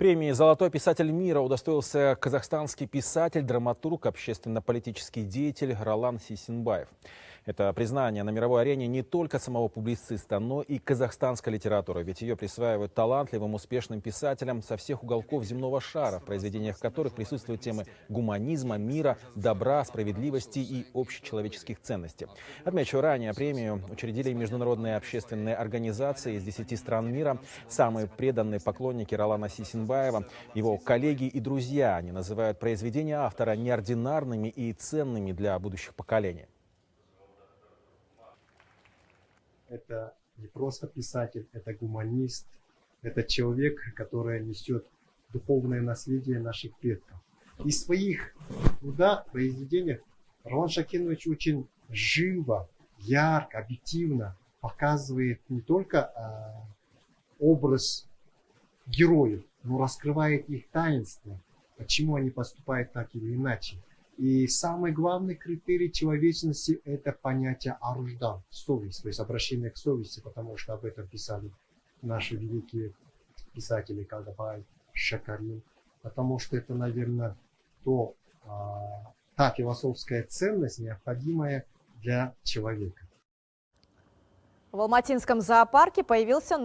Премии «Золотой писатель мира» удостоился казахстанский писатель, драматург, общественно-политический деятель Ролан Сисинбаев. Это признание на мировой арене не только самого публициста, но и казахстанской литературы, ведь ее присваивают талантливым, успешным писателям со всех уголков земного шара, в произведениях которых присутствуют темы гуманизма, мира, добра, справедливости и общечеловеческих ценностей. Отмечу, ранее премию учредили международные общественные организации из 10 стран мира. Самые преданные поклонники Ролана Сисинбаева, его коллеги и друзья, они называют произведения автора неординарными и ценными для будущих поколений. Это не просто писатель, это гуманист, это человек, который несет духовное наследие наших предков. И своих труда, произведениях Роман Шакинович очень живо, ярко, объективно показывает не только а, образ героев, но раскрывает их таинство, почему они поступают так или иначе. И самый главный критерий человечности – это понятие аруждан, совесть, то есть обращение к совести, потому что об этом писали наши великие писатели Кагабай, Шакарин, потому что это, наверное, то, а, та философская ценность, необходимая для человека. В Алматинском зоопарке появился